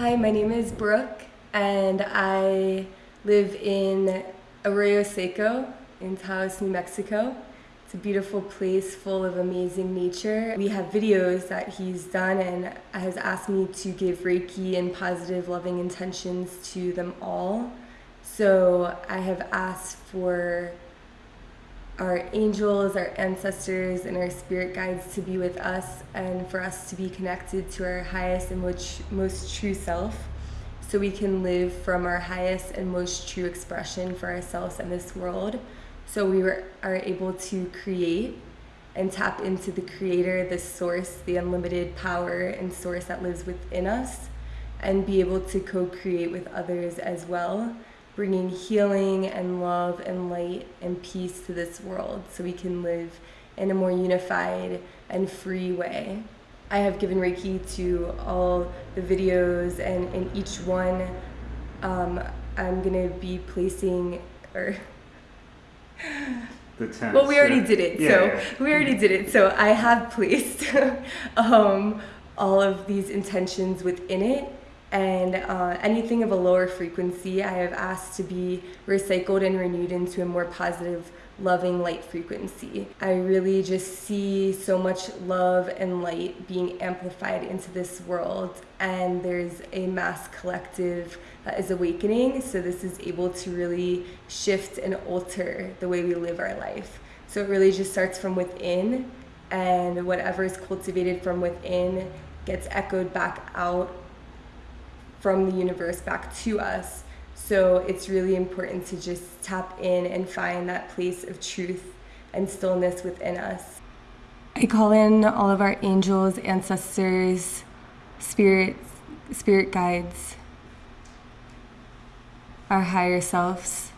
Hi, my name is Brooke, and I live in Arroyo Seco in Taos, New Mexico. It's a beautiful place full of amazing nature. We have videos that he's done and has asked me to give Reiki and positive, loving intentions to them all. So I have asked for our angels, our ancestors, and our spirit guides to be with us and for us to be connected to our highest and most, most true self so we can live from our highest and most true expression for ourselves and this world. So we were, are able to create and tap into the creator, the source, the unlimited power and source that lives within us, and be able to co create with others as well bringing healing and love and light and peace to this world so we can live in a more unified and free way. I have given Reiki to all the videos, and in each one, um, I'm gonna be placing or. The tense, well, we already did it, Yeah, so yeah. we already did it. So I have placed um, all of these intentions within it, and uh, anything of a lower frequency, I have asked to be recycled and renewed into a more positive, loving light frequency. I really just see so much love and light being amplified into this world, and there's a mass collective that is awakening. So, this is able to really shift and alter the way we live our life. So, it really just starts from within, and whatever is cultivated from within gets echoed back out from the universe back to us. So it's really important to just tap in and find that place of truth and stillness within us. I call in all of our angels, ancestors, spirits, spirit guides, our higher selves.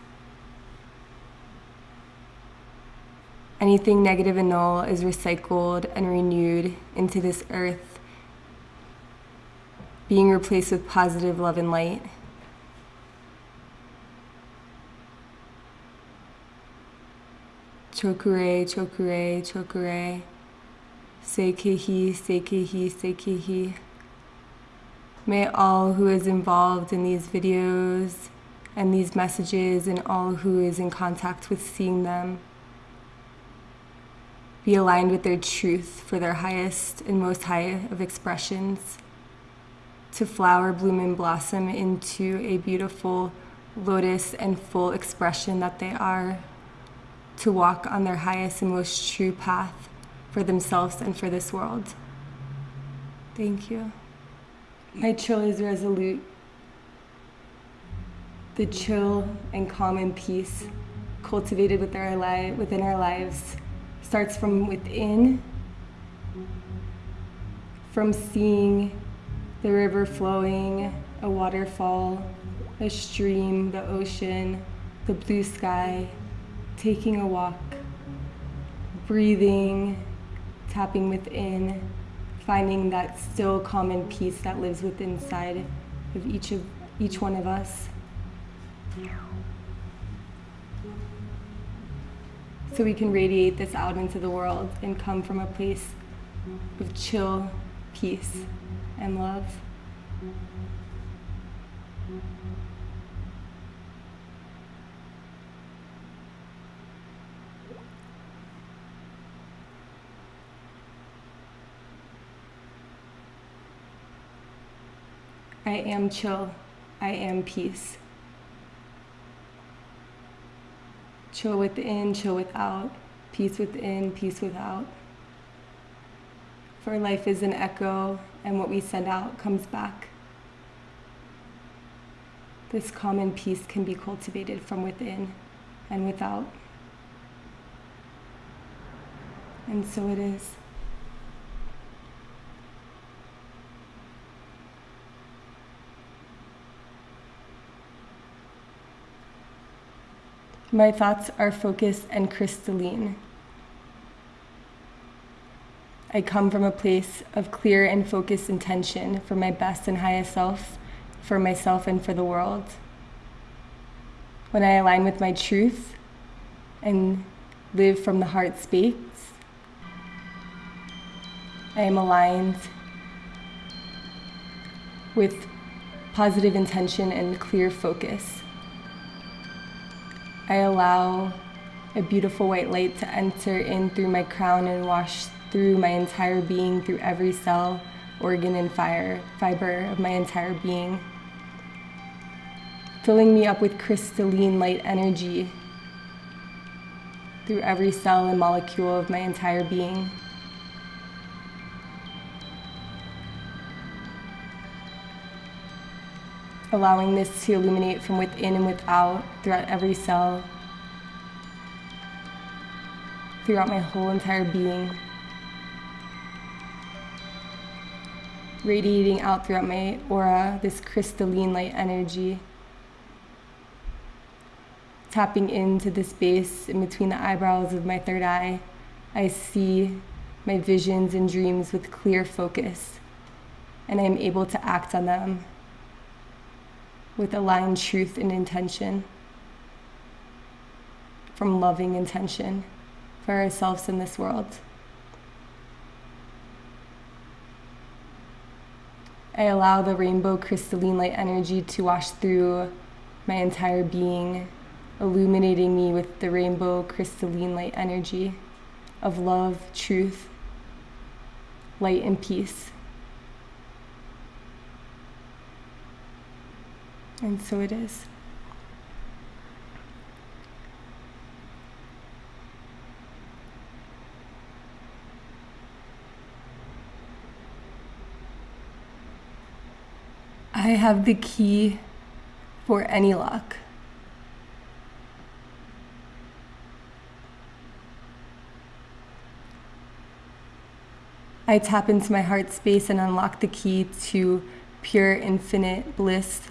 Anything negative and null is recycled and renewed into this earth being replaced with positive love and light. Cho Ku Rei, chokure, cho ku rei. Seikehi, seikehi, seikehi. May all who is involved in these videos and these messages and all who is in contact with seeing them be aligned with their truth for their highest and most high of expressions to flower, bloom, and blossom into a beautiful lotus and full expression that they are, to walk on their highest and most true path for themselves and for this world. Thank you. My chill is resolute. The chill and calm and peace cultivated within our lives starts from within, from seeing the river flowing, a waterfall, a stream, the ocean, the blue sky, taking a walk, breathing, tapping within, finding that still common peace that lives within inside of each of each one of us. So we can radiate this out into the world and come from a place of chill, peace and love. I am chill. I am peace. Chill within, chill without. Peace within, peace without. For life is an echo, and what we send out comes back. This common peace can be cultivated from within and without. And so it is. My thoughts are focused and crystalline. I come from a place of clear and focused intention for my best and highest self, for myself and for the world. When I align with my truth and live from the heart space, I am aligned with positive intention and clear focus. I allow a beautiful white light to enter in through my crown and wash through my entire being, through every cell, organ, and fire, fiber of my entire being, filling me up with crystalline light energy through every cell and molecule of my entire being. Allowing this to illuminate from within and without throughout every cell, throughout my whole entire being. Radiating out throughout my aura this crystalline light energy tapping into the space in between the eyebrows of my third eye, I see my visions and dreams with clear focus, and I am able to act on them with aligned truth and intention from loving intention for ourselves in this world. I allow the rainbow crystalline light energy to wash through my entire being illuminating me with the rainbow crystalline light energy of love, truth, light, and peace. And so it is. I have the key for any lock. I tap into my heart space and unlock the key to pure, infinite bliss,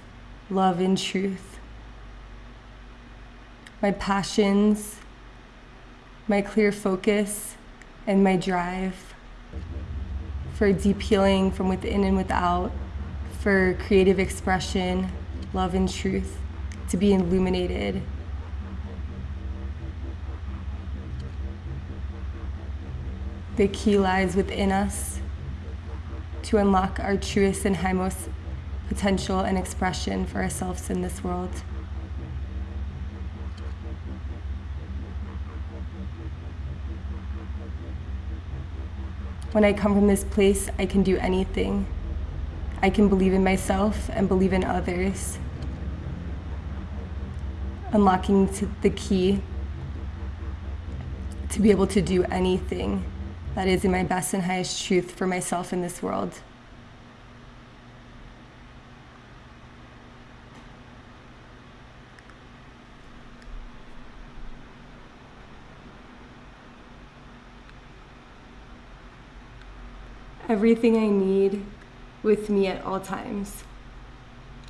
love, and truth. My passions, my clear focus, and my drive for deep healing from within and without, for creative expression, love, and truth to be illuminated The key lies within us to unlock our truest and highest potential and expression for ourselves in this world. When I come from this place, I can do anything. I can believe in myself and believe in others. Unlocking the key to be able to do anything that is in my best and highest truth for myself in this world. Everything I need with me at all times.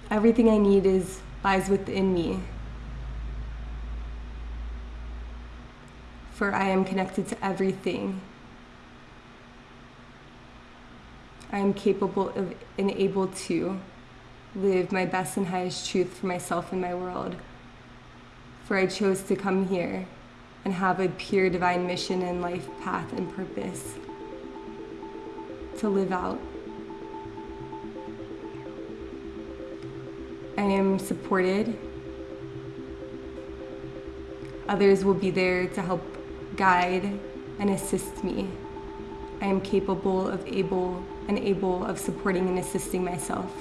Everything I need is lies within me. For I am connected to everything I am capable of and able to live my best and highest truth for myself and my world. For I chose to come here and have a pure divine mission and life path and purpose to live out. I am supported. Others will be there to help guide and assist me. I am capable of able and able of supporting and assisting myself.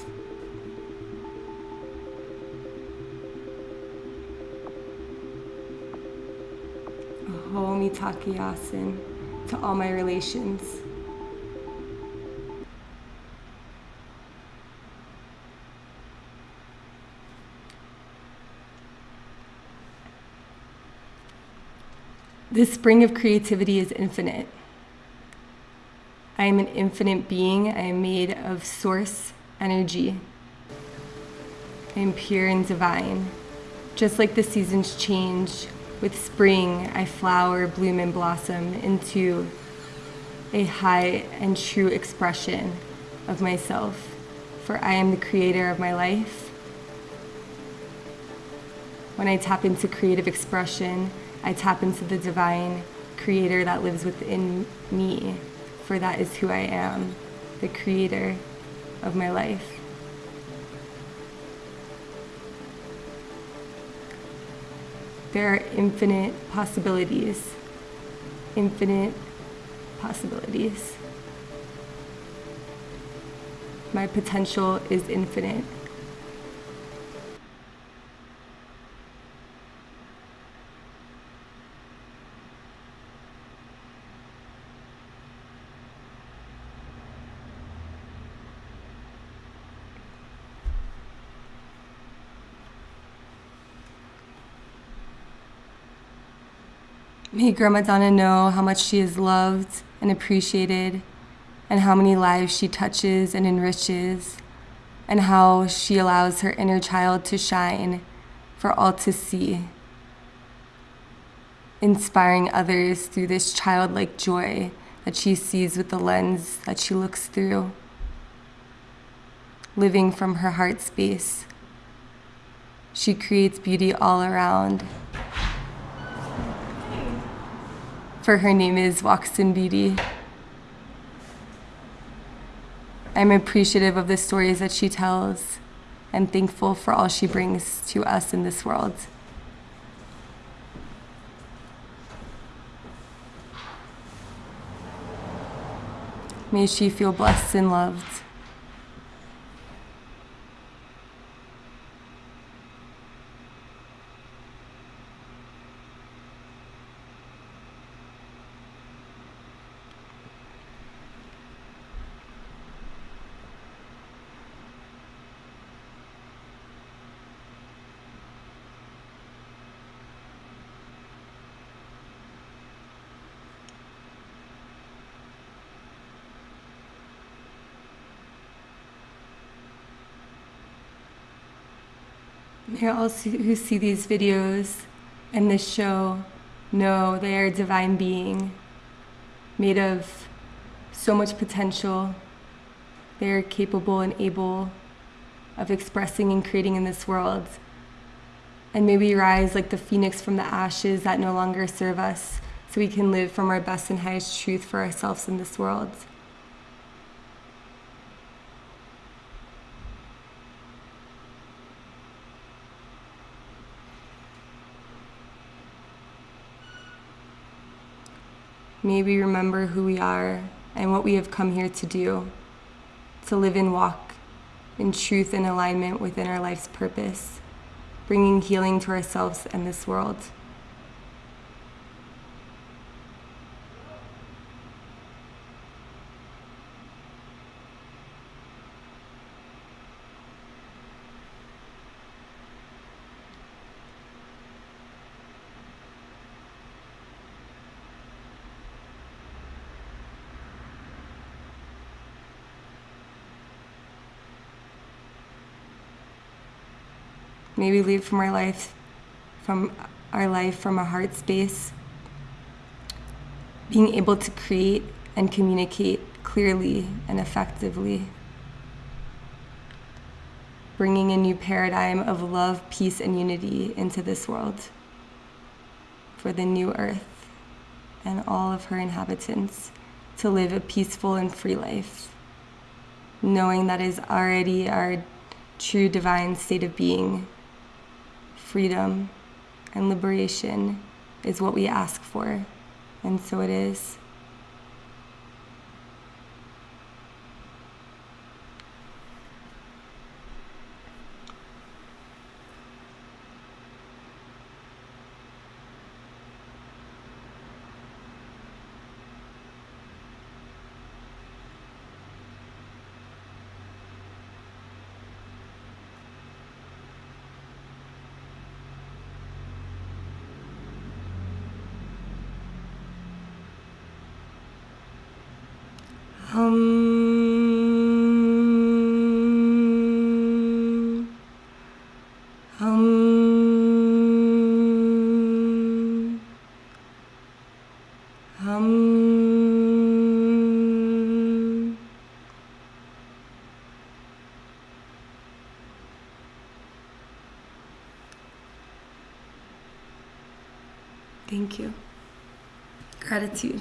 Ho Mitakuye Oyasin to all my relations. This spring of creativity is infinite. I am an infinite being. I am made of source energy. I am pure and divine. Just like the seasons change, with spring I flower, bloom, and blossom into a high and true expression of myself. For I am the creator of my life. When I tap into creative expression, I tap into the divine creator that lives within me, for that is who I am, the creator of my life. There are infinite possibilities, infinite possibilities. My potential is infinite. May Grandma Donna know how much she is loved and appreciated, and how many lives she touches and enriches, and how she allows her inner child to shine for all to see, inspiring others through this childlike joy that she sees with the lens that she looks through, living from her heart space. She creates beauty all around for her name is Beauty. I'm appreciative of the stories that she tells and thankful for all she brings to us in this world. May she feel blessed and loved. May all who see these videos and this show know they are a divine being made of so much potential. They are capable and able of expressing and creating in this world. And may we rise like the phoenix from the ashes that no longer serve us so we can live from our best and highest truth for ourselves in this world. May we remember who we are and what we have come here to do, to live and walk in truth and alignment within our life's purpose, bringing healing to ourselves and this world. May we from our life, from our life from a heart space, being able to create and communicate clearly and effectively, bringing a new paradigm of love, peace, and unity into this world for the new earth and all of her inhabitants to live a peaceful and free life, knowing that is already our true divine state of being freedom and liberation is what we ask for, and so it is. Hum. Hum. Hum. Thank you. Gratitude.